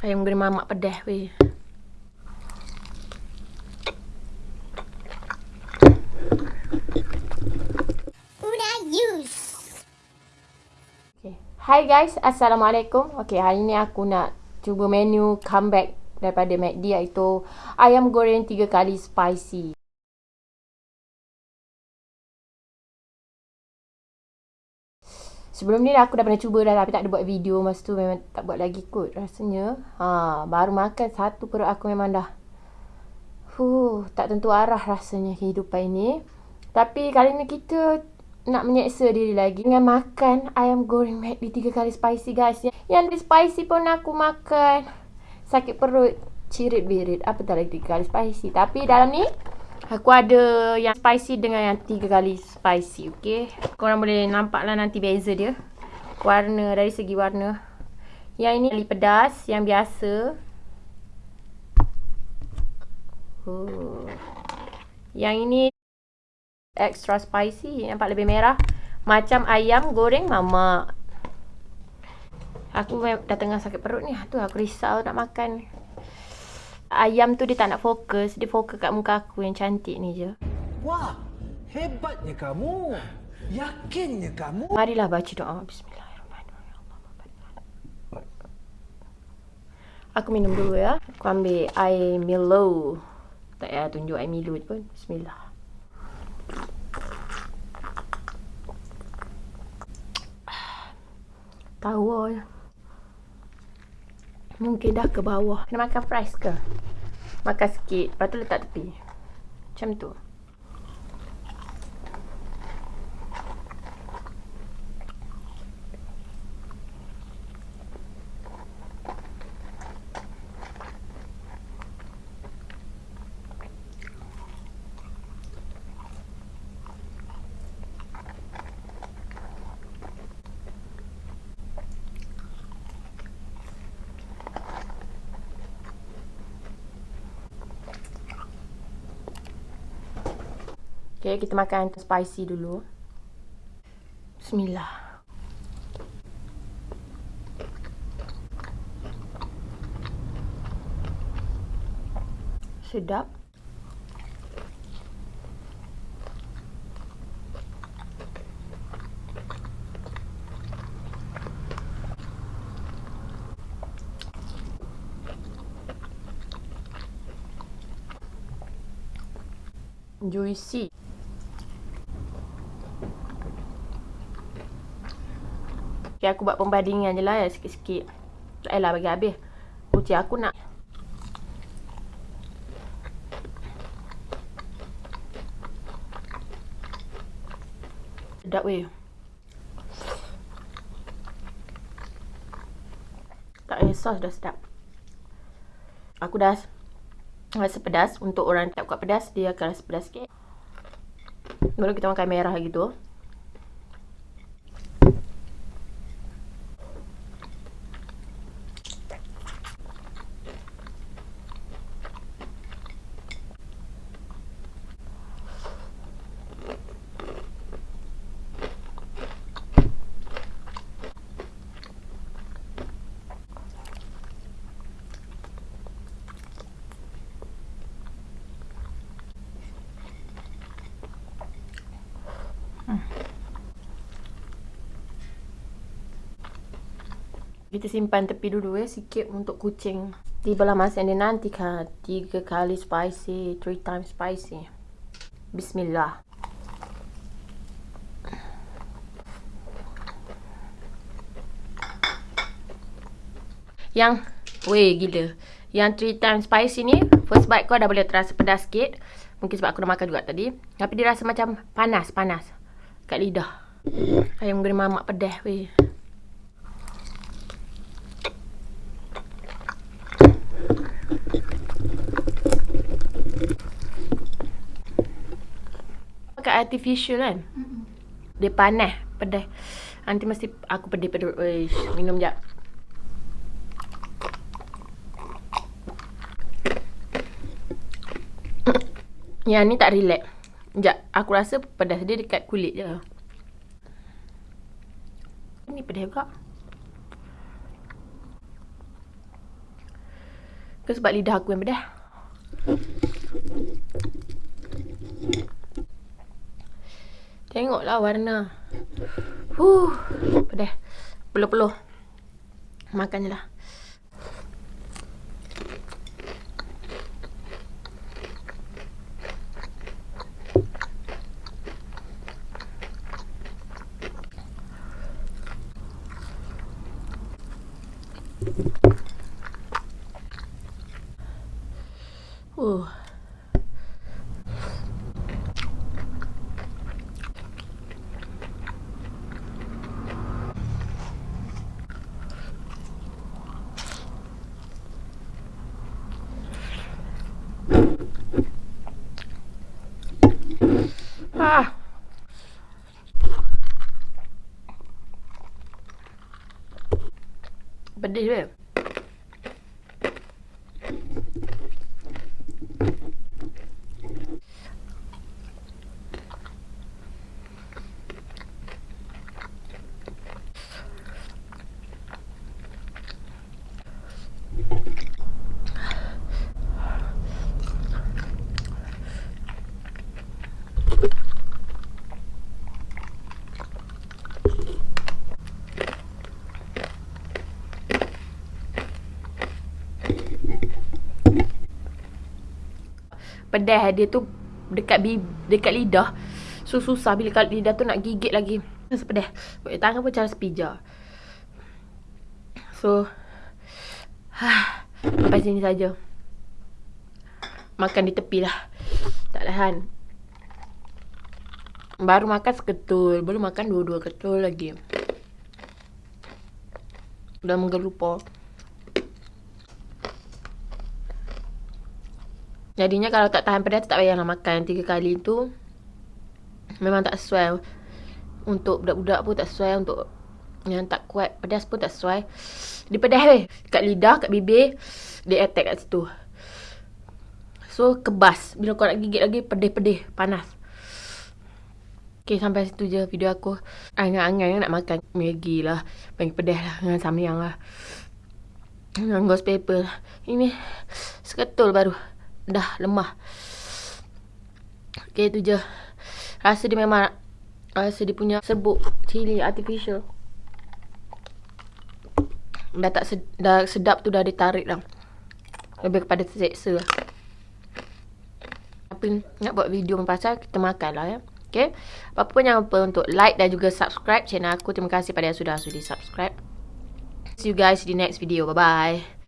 Ayam goreng mamak pedas weh. Okay. Hi guys, Assalamualaikum. Okay, hari ni aku nak cuba menu comeback daripada McD iaitu ayam goreng 3 kali spicy. Sebelum ni aku dah pernah cuba dah tapi tak ada buat video masa tu memang tak buat lagi kot rasanya. Ha, baru makan satu perut aku memang dah Huh, tak tentu arah rasanya kehidupan ini. Tapi kali ni kita nak menyeksa diri lagi dengan makan ayam goreng McD tiga kali spicy guys. Yang spicy pun aku makan. Sakit perut, cirit birit. Apa tak lagi tiga kali spicy. Tapi dalam ni Aku ada yang spicy dengan yang tiga kali spicy, okay? Korang boleh nampak lah nanti beza dia. Warna, dari segi warna. Yang ini kali pedas, yang biasa. Uh. Yang ini extra spicy, nampak lebih merah. Macam ayam goreng mama. Aku dah tengah sakit perut ni. Tu aku risau nak makan ayam tu dia tak nak fokus. Dia fokus kat muka aku yang cantik ni je. Wah, hebatnya kamu. Yakinnya kamu. Marilah baca doa. Bismillahirrahmanirrahim. Aku minum dulu ya. Aku ambil air Milo. Tak payah tunjuk air Milo pun. Bismillah. Tahu ya. Mungkin dah ke bawah. Kena makan fries ke? Makan sikit. Lepas tu letak tepi. Macam tu. Okay, kita makan spicy dulu. Bismillah. Sedap. Juicy. Okay, aku buat pembandingan je lah ya, sikit-sikit. Tak payahlah bagi habis. Kucing aku nak. Sedap weh. Tak payah sos dah sedap. Aku dah rasa pedas. Untuk orang tak kuat pedas, dia akan rasa pedas sikit. Baru kita makan merah gitu. Kita simpan tepi dulu ya sikit untuk kucing. Tibalah masa yang dinantikan. Tiga kali spicy, three times spicy. Bismillah. Yang, weh gila. Yang three times spicy ni, first bite kau dah boleh terasa pedas sikit. Mungkin sebab aku dah makan juga tadi. Tapi dia rasa macam panas, panas. Kat lidah. Ayam goreng mamak pedas weh. Artificial kan? Mm -mm. Dia panas, pedas. Nanti mesti aku pedih pedih. Uish, minum jap. Yang ni tak relax. Sekejap, aku rasa pedas dia dekat kulit je. Ni pedas juga. Ke sebab lidah aku yang pedas. Tengoklah warna. Huh, pedas. Peluh-peluh. Makan je lah. Uh. Ah. Pedih dia. Pedas dia tu dekat bib dekat lidah. So susah bila kat lidah tu nak gigit lagi. Rasa pedas. Pakai tangan pun cara sepija. So ha, sampai sini saja. Makan di tepi lah. Tak lahan. Baru makan seketul. Belum makan dua-dua ketul lagi. Dah menggelupa. Jadinya kalau tak tahan pedas tak payahlah makan tiga kali tu. Memang tak sesuai. Untuk budak-budak pun tak sesuai. Untuk yang tak kuat pedas pun tak sesuai. Dia pedas weh. Kat lidah, kat bibir. Dia attack kat situ. So, kebas. Bila kau nak gigit lagi, pedih-pedih. Panas. Okay, sampai situ je video aku. Angan-angan nak makan Maggi lah. Maggi pedas lah. Dengan samyang lah. Dengan ghost paper lah. Ini seketul baru dah lemah. Okay, tu je. Rasa dia memang rasa dia punya serbuk cili artificial. Dah tak sedap, dah sedap tu dah ditarik dah. Lebih kepada terseksa lah. Tapi nak buat video pasal kita makan lah ya. Okay. Apa pun jangan lupa untuk like dan juga subscribe channel aku. Terima kasih pada yang sudah sudi subscribe. See you guys di next video. Bye-bye.